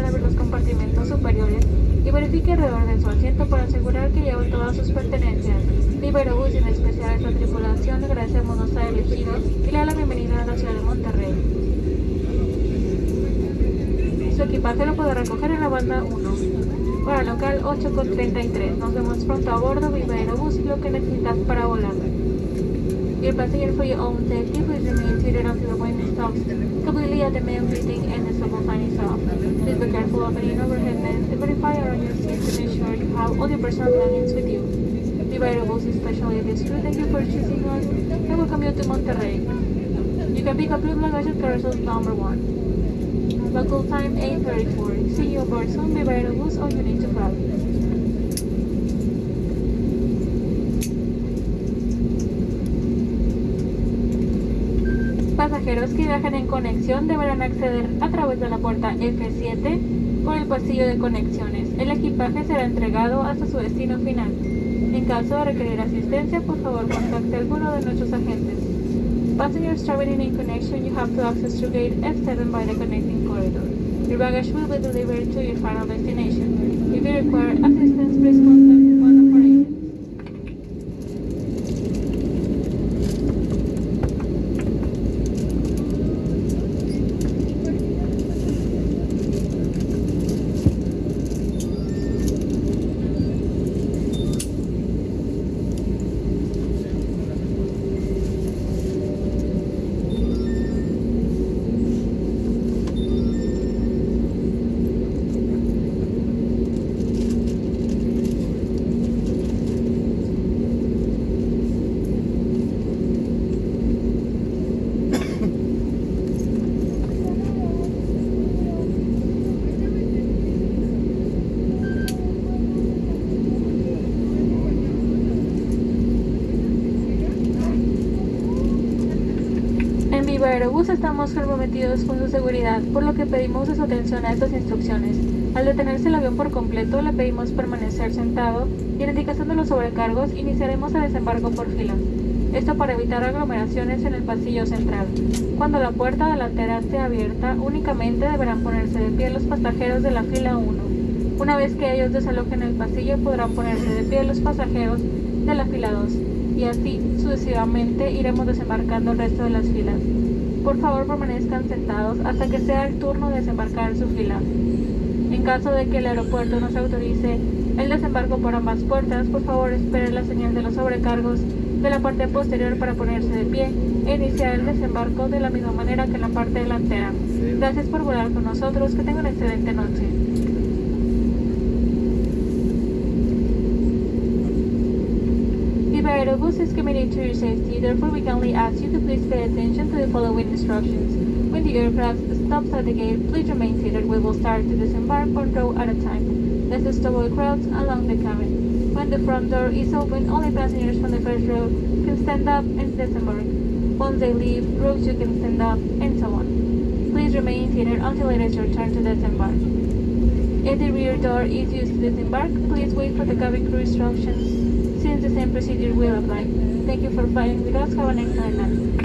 al abrir los compartimentos superiores y verifique alrededor de su asiento para asegurar que lleva todas sus pertenencias. Liberobús en especial a esta tripulación agradecemos nos ha elegido y le da la bienvenida a la ciudad de Monterrey. Su equipaje lo puede recoger en la banda 1. Hora local 8 con 33. Nos vemos pronto a bordo. Viva Aerobús lo que necesitas para volar. Dear passenger, for your own safety, please remain seated until the appointment stops. Completely at the main greeting and Be careful of any overhead vents and verify around your seat to make sure you have all your personal belongings with you. Viva Aerobús, especially if it's true, thank you for choosing us and welcome you to Monterrey. You can pick up your luggage at carousel number 1. Local time 8.34. See you aboard soon. Aerobús, all you need to fly. Pasajeros que viajan en conexión deberán acceder a través de la puerta F7 por el pasillo de conexiones. El equipaje será entregado hasta su destino final. En caso de requerir asistencia, por favor contacte a alguno de nuestros agentes. Passengers traveling in connection, you have to access through gate F7 by the connecting corridor. Your baggage will be delivered to your final destination. If you require assistance, please contact estamos comprometidos con su seguridad, por lo que pedimos su atención a estas instrucciones. Al detenerse el avión por completo, le pedimos permanecer sentado y en indicación de los sobrecargos iniciaremos el desembarco por filas. Esto para evitar aglomeraciones en el pasillo central. Cuando la puerta delantera esté abierta, únicamente deberán ponerse de pie los pasajeros de la fila 1. Una vez que ellos desalojen el pasillo, podrán ponerse de pie los pasajeros de la fila 2. Y así sucesivamente iremos desembarcando el resto de las filas. Por favor permanezcan sentados hasta que sea el turno de desembarcar su fila. En caso de que el aeropuerto no se autorice el desembarco por ambas puertas, por favor esperen la señal de los sobrecargos de la parte posterior para ponerse de pie e iniciar el desembarco de la misma manera que en la parte delantera. Gracias por volar con nosotros, que tengan una excelente noche. Viva Aerobus is committed to your safety, therefore we kindly ask you to please pay attention to the following instructions. When the aircraft stops at the gate, please remain seated. We will start to disembark one row at a time. Let us avoid crowds along the cabin. When the front door is open, only passengers from the first row can stand up and disembark. Once they leave, rows two can stand up, and so on. Please remain seated until it is your turn to disembark. If the rear door is used to disembark, please wait for the cabin crew instructions, since the same procedure will apply. Thank you for flying with us. Have an excellent night.